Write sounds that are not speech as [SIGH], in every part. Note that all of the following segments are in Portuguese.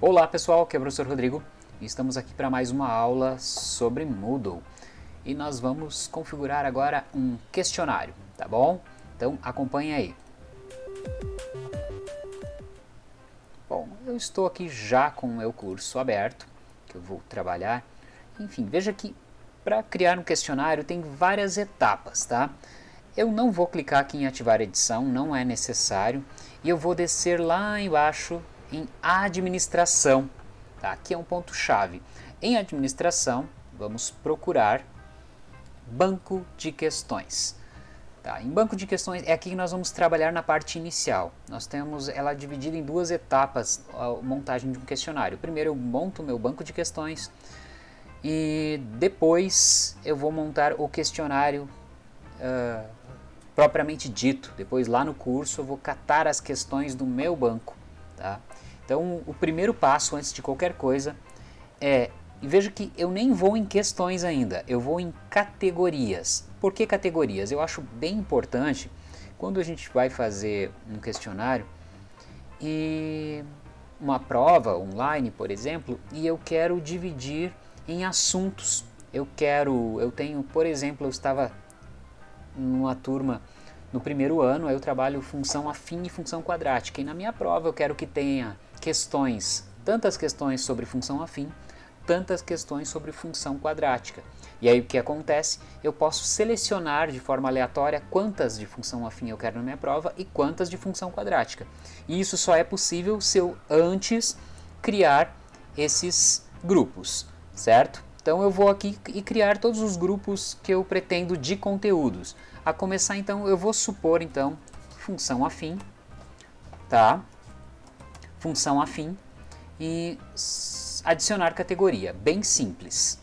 Olá pessoal, aqui é o professor Rodrigo e estamos aqui para mais uma aula sobre Moodle. E nós vamos configurar agora um questionário, tá bom? Então acompanhe aí. Bom, eu estou aqui já com o meu curso aberto, que eu vou trabalhar. Enfim, veja que para criar um questionário tem várias etapas, tá? Eu não vou clicar aqui em ativar edição, não é necessário. E eu vou descer lá embaixo em administração. Tá? Aqui é um ponto chave. Em administração, vamos procurar banco de questões. Tá? Em banco de questões é aqui que nós vamos trabalhar na parte inicial. Nós temos ela dividida em duas etapas, a montagem de um questionário. Primeiro eu monto meu banco de questões e depois eu vou montar o questionário uh, propriamente dito. Depois lá no curso eu vou catar as questões do meu banco. Tá? Então o primeiro passo antes de qualquer coisa é, veja que eu nem vou em questões ainda, eu vou em categorias. Por que categorias? Eu acho bem importante quando a gente vai fazer um questionário e uma prova online, por exemplo, e eu quero dividir em assuntos. Eu quero, eu tenho, por exemplo, eu estava numa turma no primeiro ano, eu trabalho função afim e função quadrática. E na minha prova eu quero que tenha questões, tantas questões sobre função afim, tantas questões sobre função quadrática. E aí o que acontece? Eu posso selecionar de forma aleatória quantas de função afim eu quero na minha prova e quantas de função quadrática. E isso só é possível se eu antes criar esses grupos certo? Então eu vou aqui e criar todos os grupos que eu pretendo de conteúdos. A começar então eu vou supor então função afim, tá? Função afim e adicionar categoria, bem simples.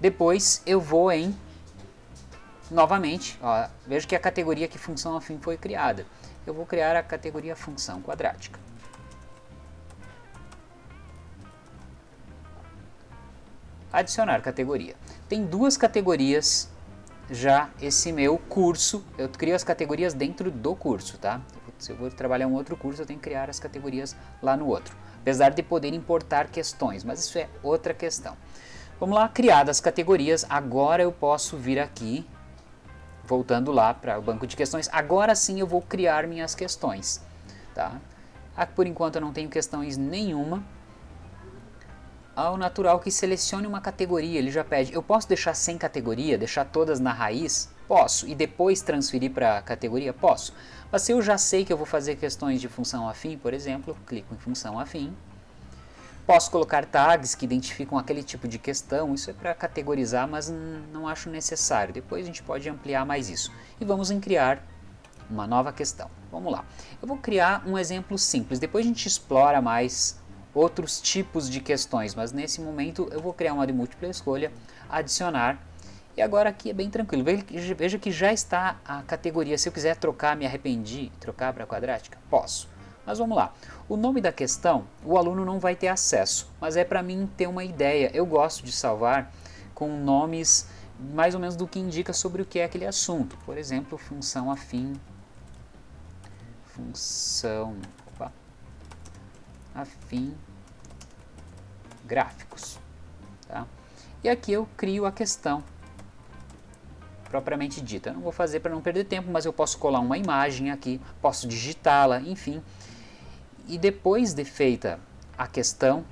Depois eu vou em, novamente, ó, veja que a categoria que função afim foi criada. Eu vou criar a categoria função quadrática. adicionar categoria. Tem duas categorias já esse meu curso, eu crio as categorias dentro do curso, tá? Se eu vou trabalhar um outro curso, eu tenho que criar as categorias lá no outro. Apesar de poder importar questões, mas isso é outra questão. Vamos lá, criadas as categorias, agora eu posso vir aqui, voltando lá para o banco de questões, agora sim eu vou criar minhas questões, tá? Aqui, por enquanto eu não tenho questões nenhuma, ao natural que selecione uma categoria, ele já pede, eu posso deixar sem categoria, deixar todas na raiz? Posso. E depois transferir para a categoria? Posso. Mas se eu já sei que eu vou fazer questões de função afim, por exemplo, clico em função afim. Posso colocar tags que identificam aquele tipo de questão, isso é para categorizar, mas não acho necessário. Depois a gente pode ampliar mais isso. E vamos em criar uma nova questão. Vamos lá. Eu vou criar um exemplo simples, depois a gente explora mais outros tipos de questões, mas nesse momento eu vou criar uma de múltipla escolha, adicionar, e agora aqui é bem tranquilo, veja que já está a categoria, se eu quiser trocar, me arrependi, trocar para quadrática, posso. Mas vamos lá, o nome da questão o aluno não vai ter acesso, mas é para mim ter uma ideia, eu gosto de salvar com nomes mais ou menos do que indica sobre o que é aquele assunto, por exemplo, função afim, função afim gráficos. Tá? E aqui eu crio a questão propriamente dita. Eu não vou fazer para não perder tempo, mas eu posso colar uma imagem aqui, posso digitá-la, enfim. E depois de feita a questão,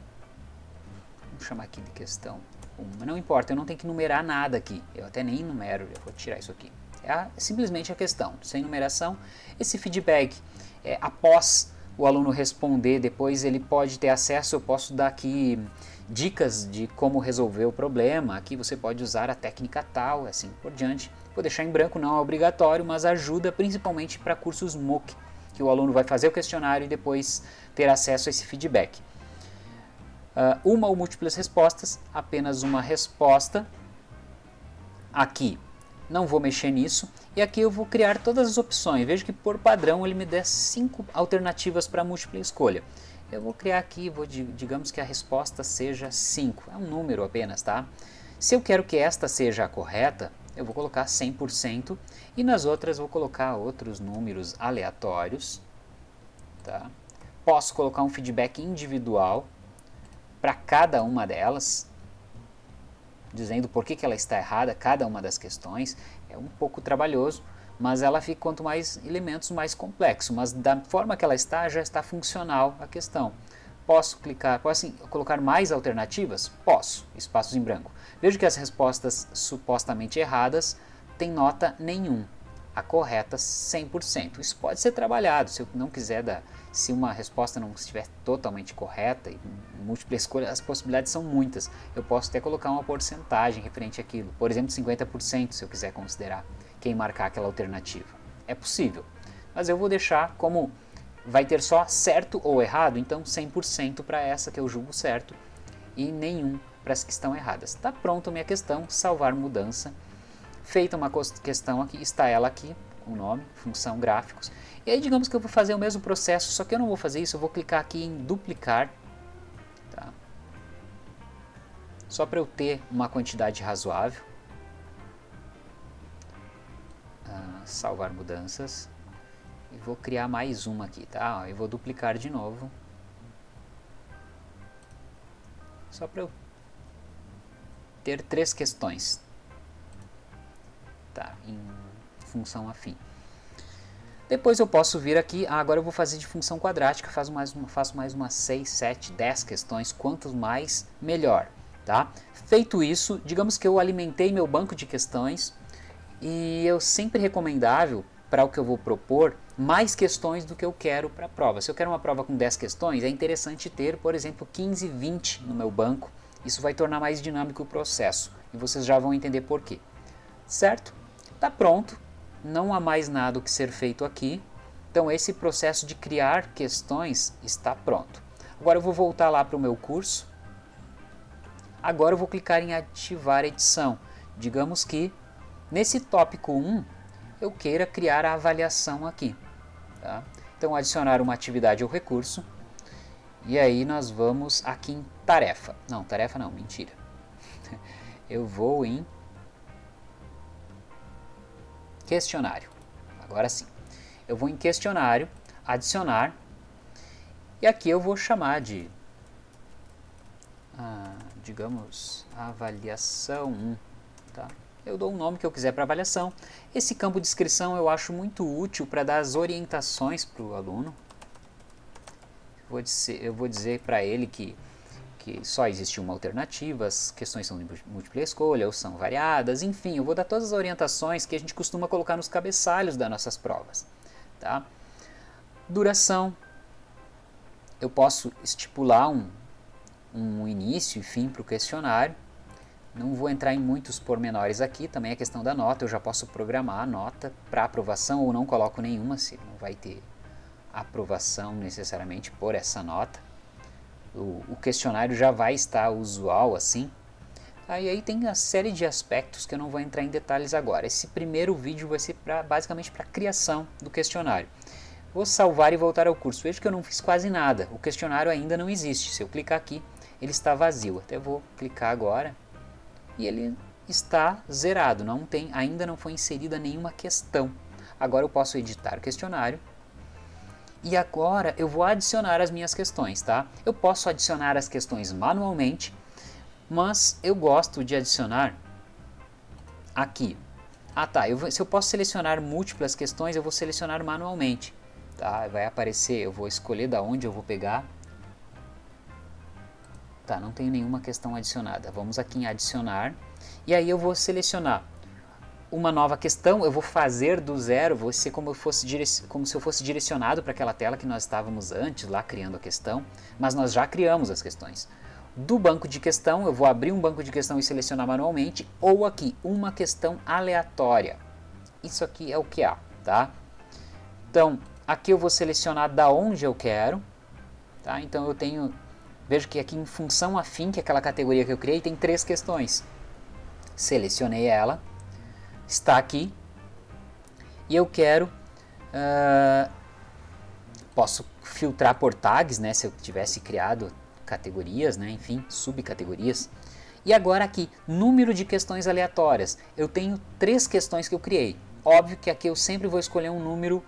vamos chamar aqui de questão 1, não importa, eu não tenho que numerar nada aqui, eu até nem numero, eu vou tirar isso aqui. É a, simplesmente a questão, sem numeração. Esse feedback, é, após o aluno responder, depois ele pode ter acesso, eu posso dar aqui dicas de como resolver o problema, aqui você pode usar a técnica tal, assim por diante. Vou deixar em branco, não é obrigatório, mas ajuda principalmente para cursos MOOC, que o aluno vai fazer o questionário e depois ter acesso a esse feedback. Uh, uma ou múltiplas respostas, apenas uma resposta. Aqui não vou mexer nisso. E aqui eu vou criar todas as opções. Veja que por padrão ele me dá cinco alternativas para múltipla escolha. Eu vou criar aqui, vou, digamos que a resposta seja 5, é um número apenas, tá? Se eu quero que esta seja a correta, eu vou colocar 100% e nas outras vou colocar outros números aleatórios, tá? posso colocar um feedback individual para cada uma delas, dizendo por que, que ela está errada, cada uma das questões. É um pouco trabalhoso, mas ela fica quanto mais elementos mais complexo, mas da forma que ela está, já está funcional a questão. Posso clicar, posso assim, colocar mais alternativas? Posso, espaços em branco. Vejo que as respostas supostamente erradas têm nota nenhum, a correta 100%. Isso pode ser trabalhado, se eu não quiser dar, se uma resposta não estiver totalmente correta múltipla escolha, as possibilidades são muitas. Eu posso até colocar uma porcentagem referente àquilo, por exemplo 50% se eu quiser considerar quem marcar aquela alternativa. É possível, mas eu vou deixar como vai ter só certo ou errado, então 100% para essa que eu julgo certo e nenhum para as que estão erradas. Está pronta minha questão, salvar mudança. Feita uma questão aqui, está ela aqui, o nome, função gráficos. E aí digamos que eu vou fazer o mesmo processo, só que eu não vou fazer isso, eu vou clicar aqui em duplicar. Tá? Só para eu ter uma quantidade razoável. Salvar mudanças. E vou criar mais uma aqui, tá? Eu vou duplicar de novo. Só para eu ter três questões. Tá, em função afim. Depois eu posso vir aqui, ah, agora eu vou fazer de função quadrática, faço mais, uma, faço mais umas 6, 7, 10 questões, quantos mais, melhor. Tá? Feito isso, digamos que eu alimentei meu banco de questões e eu sempre recomendável para o que eu vou propor mais questões do que eu quero para a prova. Se eu quero uma prova com 10 questões, é interessante ter, por exemplo, 15, 20 no meu banco. Isso vai tornar mais dinâmico o processo e vocês já vão entender por quê. Certo? Está pronto, não há mais nada que ser feito aqui. Então esse processo de criar questões está pronto. Agora eu vou voltar lá para o meu curso. Agora eu vou clicar em ativar edição. Digamos que nesse tópico 1 eu queira criar a avaliação aqui. Tá? Então adicionar uma atividade ou recurso. E aí nós vamos aqui em tarefa. Não, tarefa não, mentira. [LAUGHS] Eu vou em questionário. Agora sim. Eu vou em questionário, adicionar. E aqui eu vou chamar de, ah, digamos, avaliação 1. Tá? Eu dou o nome que eu quiser para avaliação. Esse campo de descrição eu acho muito útil para dar as orientações para o aluno. Vou dizer, eu vou dizer para ele que, que só existe uma alternativa, as questões são de múltipla escolha ou são variadas, enfim, eu vou dar todas as orientações que a gente costuma colocar nos cabeçalhos das nossas provas. Tá? Duração, eu posso estipular um, um início e fim para o questionário. Não vou entrar em muitos pormenores aqui, também a questão da nota, eu já posso programar a nota para aprovação ou não coloco nenhuma, se não vai ter aprovação necessariamente por essa nota. O, o questionário já vai estar usual assim. Aí, aí tem a série de aspectos que eu não vou entrar em detalhes agora. Esse primeiro vídeo vai ser pra, basicamente para a criação do questionário. Vou salvar e voltar ao curso. Veja que eu não fiz quase nada. O questionário ainda não existe. Se eu clicar aqui, ele está vazio. Até vou clicar agora e ele está zerado, não tem, ainda não foi inserida nenhuma questão. Agora eu posso editar o questionário e agora eu vou adicionar as minhas questões, tá? Eu posso adicionar as questões manualmente, mas eu gosto de adicionar aqui. Ah tá, eu se eu posso selecionar múltiplas questões, eu vou selecionar manualmente. Tá? Vai aparecer, eu vou escolher da onde eu vou pegar Tá, não tenho nenhuma questão adicionada. Vamos aqui em adicionar. E aí eu vou selecionar uma nova questão, eu vou fazer do zero, vou ser como, eu fosse como se eu fosse direcionado para aquela tela que nós estávamos antes, lá criando a questão, mas nós já criamos as questões. Do banco de questão, eu vou abrir um banco de questão e selecionar manualmente, ou aqui, uma questão aleatória. Isso aqui é o que há, tá? Então, aqui eu vou selecionar da onde eu quero, tá? Então eu tenho Vejo que aqui em função afim, que é aquela categoria que eu criei, tem três questões. Selecionei ela, está aqui, e eu quero, uh, posso filtrar por tags, né, se eu tivesse criado categorias, né, enfim, subcategorias. E agora aqui, número de questões aleatórias. Eu tenho três questões que eu criei. Óbvio que aqui eu sempre vou escolher um número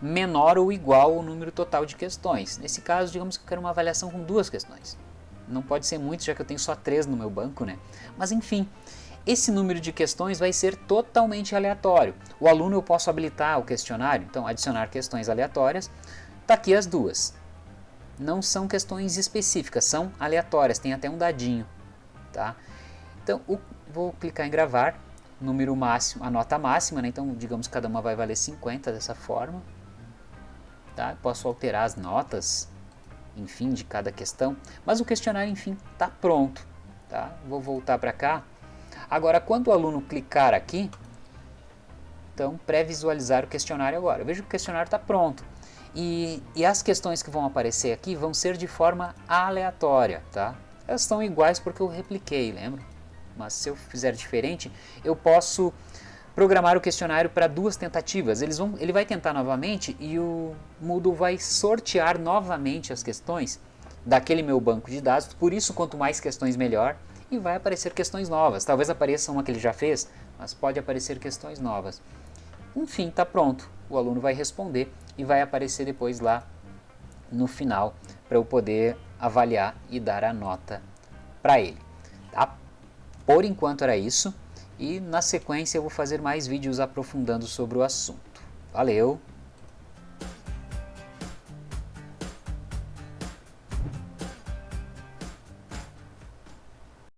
menor ou igual ao número total de questões. Nesse caso, digamos que eu quero uma avaliação com duas questões. Não pode ser muito, já que eu tenho só três no meu banco, né? Mas enfim, esse número de questões vai ser totalmente aleatório. O aluno eu posso habilitar o questionário, então adicionar questões aleatórias. Está aqui as duas. Não são questões específicas, são aleatórias, tem até um dadinho. Tá? Então, o, vou clicar em gravar, número máximo, a nota máxima, né? então digamos que cada uma vai valer 50 dessa forma. Tá? Posso alterar as notas, enfim, de cada questão, mas o questionário, enfim, está pronto. Tá? Vou voltar para cá. Agora, quando o aluno clicar aqui, então pré-visualizar o questionário agora. Veja que o questionário está pronto. E, e, as questões que vão aparecer aqui vão ser de forma aleatória, tá? Elas estão iguais porque eu repliquei, lembra? Mas se eu fizer diferente, eu posso programar o questionário para duas tentativas. Eles vão, ele vai tentar novamente e o Moodle vai sortear novamente as questões daquele meu banco de dados. Por isso, quanto mais questões, melhor. E vai aparecer questões novas. Talvez apareça uma que ele já fez, mas pode aparecer questões novas. Enfim, está pronto. O aluno vai responder e vai aparecer depois lá no final para eu poder avaliar e dar a nota para ele. Tá? Por enquanto era isso e na sequência eu vou fazer mais vídeos aprofundando sobre o assunto. Valeu!